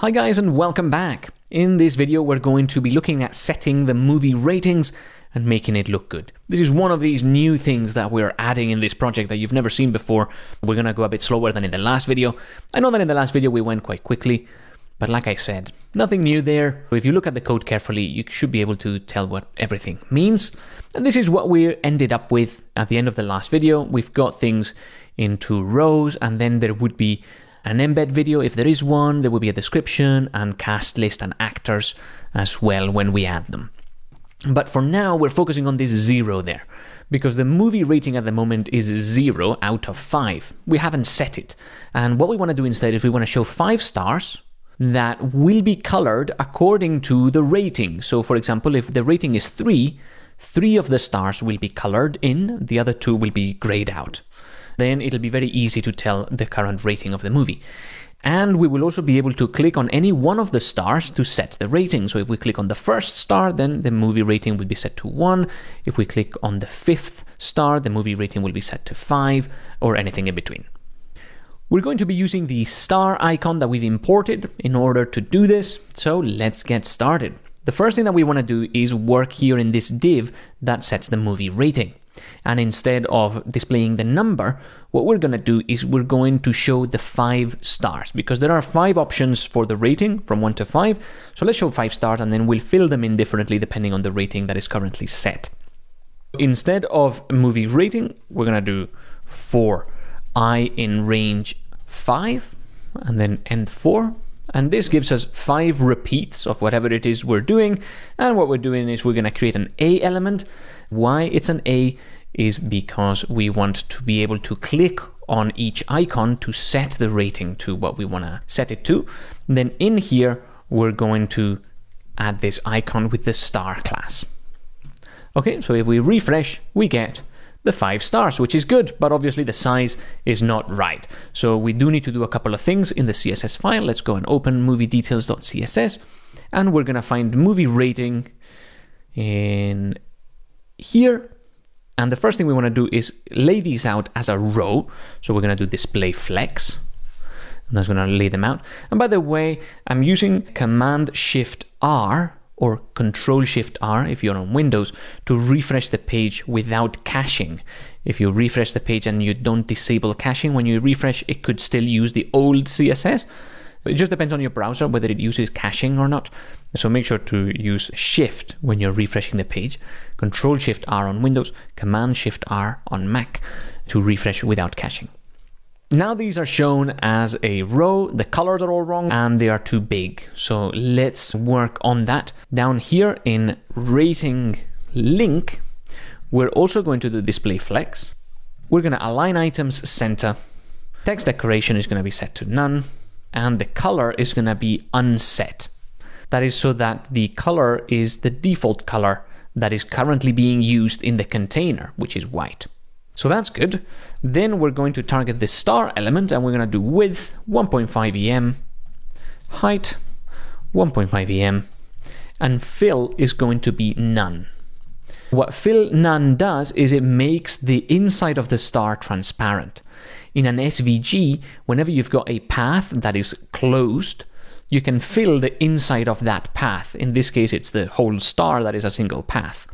Hi guys and welcome back. In this video we're going to be looking at setting the movie ratings and making it look good. This is one of these new things that we're adding in this project that you've never seen before. We're gonna go a bit slower than in the last video. I know that in the last video we went quite quickly, but like I said, nothing new there. If you look at the code carefully, you should be able to tell what everything means. And this is what we ended up with at the end of the last video. We've got things into rows and then there would be an embed video if there is one, there will be a description and cast list and actors as well when we add them. But for now, we're focusing on this zero there, because the movie rating at the moment is zero out of five. We haven't set it. And what we want to do instead is we want to show five stars that will be colored according to the rating. So for example, if the rating is three, three of the stars will be colored in, the other two will be grayed out. Then it'll be very easy to tell the current rating of the movie. And we will also be able to click on any one of the stars to set the rating. So if we click on the first star, then the movie rating will be set to 1. If we click on the fifth star, the movie rating will be set to 5, or anything in between. We're going to be using the star icon that we've imported in order to do this, so let's get started. The first thing that we want to do is work here in this div that sets the movie rating. And instead of displaying the number, what we're going to do is we're going to show the five stars because there are five options for the rating from one to five. So let's show five stars and then we'll fill them in differently depending on the rating that is currently set. Instead of movie rating, we're going to do for i in range five and then end four. And this gives us five repeats of whatever it is we're doing. And what we're doing is we're going to create an A element. Why it's an A is because we want to be able to click on each icon to set the rating to what we want to set it to. Then in here, we're going to add this icon with the star class. Okay, so if we refresh, we get the five stars, which is good, but obviously the size is not right. So we do need to do a couple of things in the CSS file. Let's go and open moviedetails.css, and we're gonna find movie rating in here and the first thing we want to do is lay these out as a row. So we're going to do display flex. And that's going to lay them out. And by the way, I'm using Command Shift R or Control Shift R if you're on Windows to refresh the page without caching. If you refresh the page and you don't disable caching, when you refresh, it could still use the old CSS. It just depends on your browser whether it uses caching or not. So make sure to use Shift when you're refreshing the page, Control Shift R on Windows, Command Shift R on Mac to refresh without caching. Now these are shown as a row, the colors are all wrong and they are too big. So let's work on that. Down here in rating link, we're also going to do display flex. We're going to align items center. Text decoration is going to be set to none and the color is going to be unset. That is so that the color is the default color that is currently being used in the container, which is white. So that's good. Then we're going to target the star element and we're going to do width 1.5 em, height 1.5 em, and fill is going to be none. What fill none does is it makes the inside of the star transparent. In an SVG, whenever you've got a path that is closed, you can fill the inside of that path. In this case, it's the whole star that is a single path.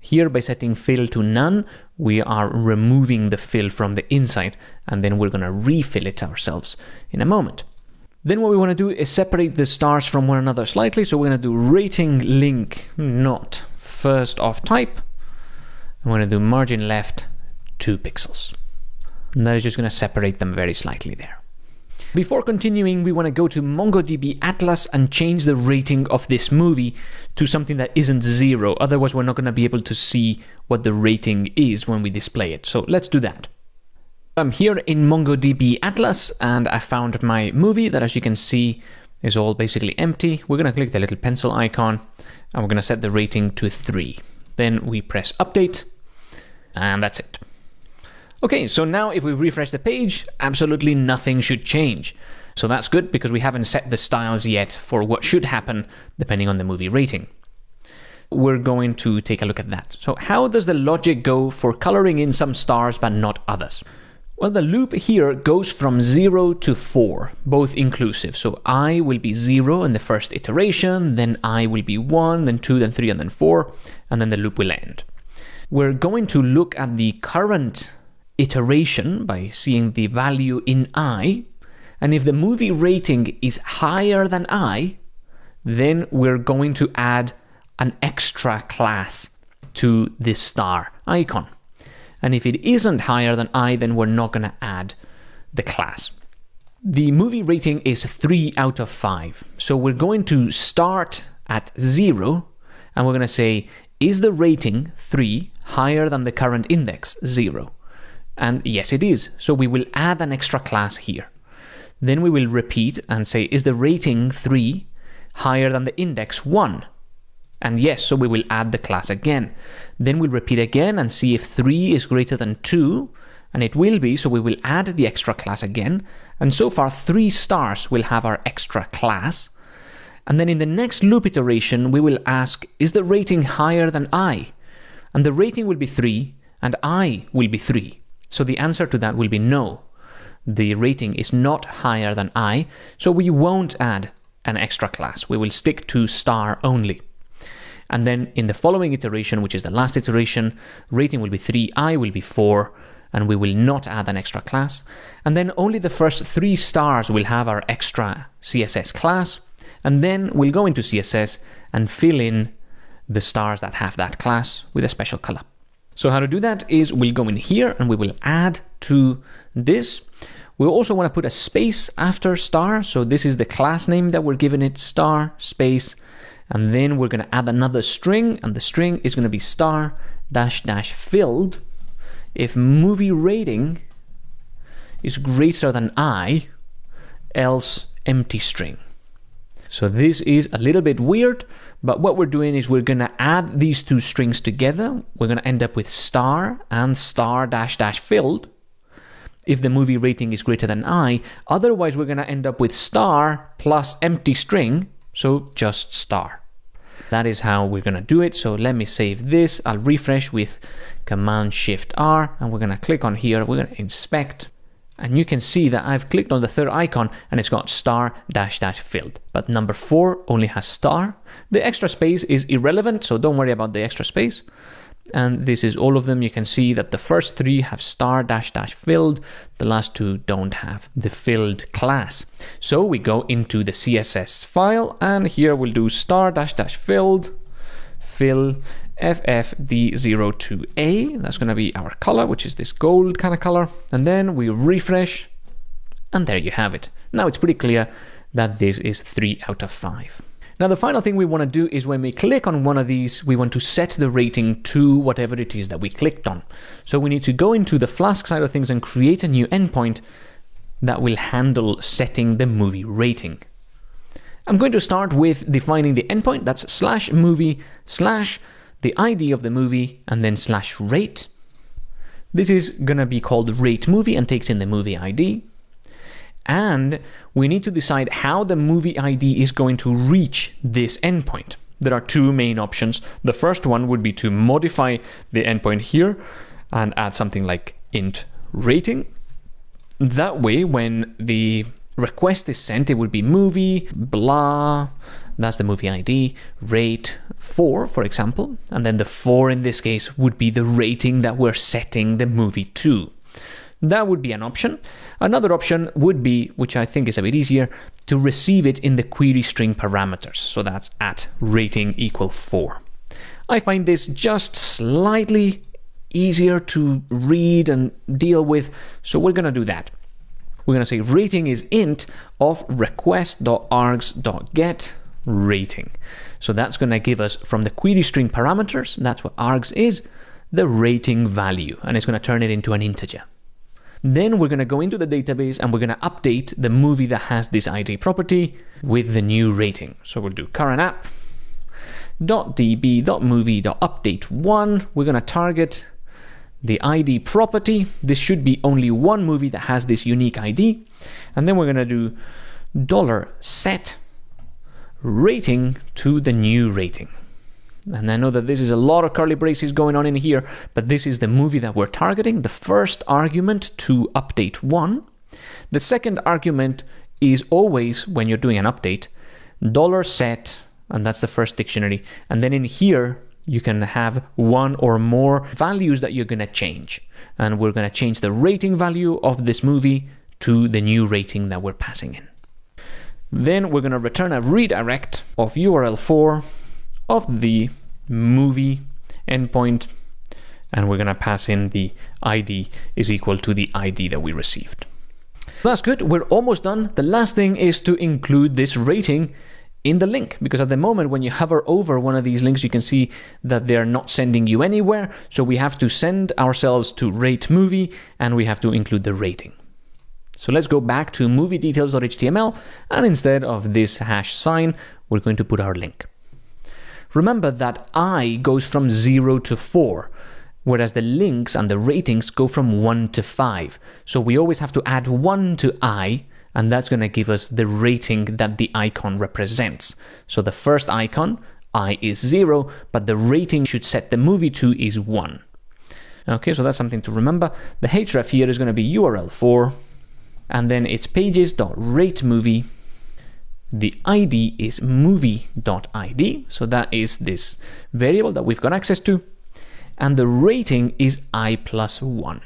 Here, by setting fill to none, we are removing the fill from the inside, and then we're going to refill it ourselves in a moment. Then what we want to do is separate the stars from one another slightly. So we're going to do rating link hmm, not first of type. I'm going to do margin left 2 pixels. And that is just going to separate them very slightly there. Before continuing, we want to go to MongoDB Atlas and change the rating of this movie to something that isn't zero. Otherwise, we're not going to be able to see what the rating is when we display it. So let's do that. I'm here in MongoDB Atlas and I found my movie that, as you can see, is all basically empty. We're going to click the little pencil icon and we're going to set the rating to 3. Then we press update and that's it. Okay, so now if we refresh the page, absolutely nothing should change. So that's good because we haven't set the styles yet for what should happen depending on the movie rating. We're going to take a look at that. So how does the logic go for coloring in some stars but not others? Well, the loop here goes from 0 to 4, both inclusive. So i will be 0 in the first iteration, then i will be 1, then 2, then 3, and then 4, and then the loop will end. We're going to look at the current iteration by seeing the value in i, and if the movie rating is higher than i, then we're going to add an extra class to this star icon. And if it isn't higher than i, then we're not going to add the class. The movie rating is 3 out of 5. So we're going to start at 0 and we're going to say, is the rating 3 higher than the current index 0? And yes, it is. So we will add an extra class here. Then we will repeat and say, is the rating 3 higher than the index 1? And yes, so we will add the class again. Then we'll repeat again and see if 3 is greater than 2, and it will be, so we will add the extra class again. And so far, 3 stars will have our extra class. And then in the next loop iteration, we will ask, is the rating higher than i? And the rating will be 3, and i will be 3. So the answer to that will be no. The rating is not higher than i, so we won't add an extra class. We will stick to star only. And then in the following iteration, which is the last iteration, rating will be 3, i will be 4, and we will not add an extra class. And then only the first three stars will have our extra CSS class. And then we'll go into CSS and fill in the stars that have that class with a special color. So how to do that is we'll go in here and we will add to this. We also want to put a space after star. So this is the class name that we're giving it, star, space, and then we're going to add another string, and the string is going to be star dash dash filled if movie rating is greater than i, else empty string. So this is a little bit weird, but what we're doing is we're going to add these two strings together. We're going to end up with star and star dash dash filled if the movie rating is greater than i. Otherwise, we're going to end up with star plus empty string, so just star. That is how we're going to do it. So let me save this. I'll refresh with Command Shift R and we're going to click on here. We're going to inspect and you can see that I've clicked on the third icon and it's got star dash dash filled. But number four only has star. The extra space is irrelevant, so don't worry about the extra space and this is all of them. You can see that the first three have star dash dash filled, the last two don't have the filled class. So we go into the CSS file and here we'll do star dash dash filled, fill ffd02a, that's going to be our color, which is this gold kind of color, and then we refresh and there you have it. Now it's pretty clear that this is 3 out of 5. Now the final thing we want to do is when we click on one of these, we want to set the rating to whatever it is that we clicked on. So we need to go into the Flask side of things and create a new endpoint that will handle setting the movie rating. I'm going to start with defining the endpoint, that's slash movie slash the ID of the movie and then slash rate. This is going to be called rate movie and takes in the movie ID and we need to decide how the movie ID is going to reach this endpoint. There are two main options. The first one would be to modify the endpoint here and add something like int rating. That way, when the request is sent, it would be movie, blah, that's the movie ID, rate 4, for example, and then the 4 in this case would be the rating that we're setting the movie to. That would be an option. Another option would be, which I think is a bit easier, to receive it in the query string parameters. So that's at rating equal 4. I find this just slightly easier to read and deal with, so we're going to do that. We're going to say rating is int of request.args.get rating. So that's going to give us from the query string parameters, that's what args is, the rating value, and it's going to turn it into an integer. Then we're going to go into the database and we're going to update the movie that has this ID property with the new rating. So we'll do current app .db.movie.update one. We're going to target the ID property. This should be only one movie that has this unique ID. And then we're going to do dollar set rating to the new rating. And I know that this is a lot of curly braces going on in here, but this is the movie that we're targeting. The first argument to update one. The second argument is always, when you're doing an update, dollar set, and that's the first dictionary. And then in here, you can have one or more values that you're going to change. And we're going to change the rating value of this movie to the new rating that we're passing in. Then we're going to return a redirect of url_for of the movie endpoint and we're going to pass in the ID is equal to the ID that we received. That's good. We're almost done. The last thing is to include this rating in the link because at the moment when you hover over one of these links you can see that they're not sending you anywhere so we have to send ourselves to rate movie and we have to include the rating so let's go back to moviedetails.html and instead of this hash sign we're going to put our link remember that i goes from 0 to 4 whereas the links and the ratings go from 1 to 5 so we always have to add 1 to i and that's going to give us the rating that the icon represents. So the first icon, i is 0, but the rating should set the movie to is 1. Okay, so that's something to remember. The href here is going to be url_for, and then it's pages.rateMovie. The ID is movie.id, so that is this variable that we've got access to, and the rating is i plus 1.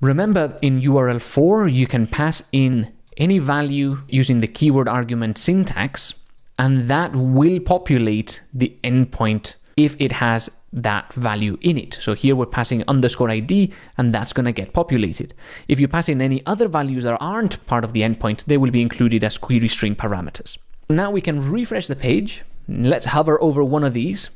Remember, in url_for, you can pass in any value using the keyword argument syntax, and that will populate the endpoint if it has that value in it. So here we're passing underscore ID, and that's going to get populated. If you pass in any other values that aren't part of the endpoint, they will be included as query string parameters. Now we can refresh the page. Let's hover over one of these.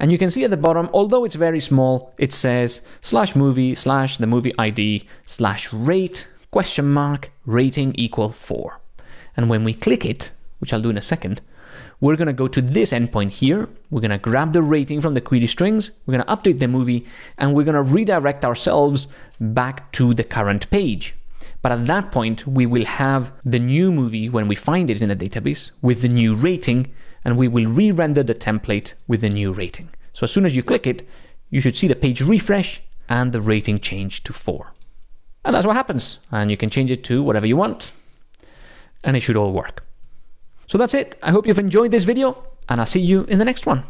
And you can see at the bottom, although it's very small, it says slash movie slash the movie ID slash rate question mark rating equal 4. And when we click it, which I'll do in a second, we're going to go to this endpoint here. We're going to grab the rating from the query strings. We're going to update the movie and we're going to redirect ourselves back to the current page. But at that point, we will have the new movie when we find it in the database with the new rating and we will re-render the template with the new rating. So as soon as you click it, you should see the page refresh and the rating change to 4. And that's what happens. And you can change it to whatever you want. And it should all work. So that's it. I hope you've enjoyed this video and I'll see you in the next one.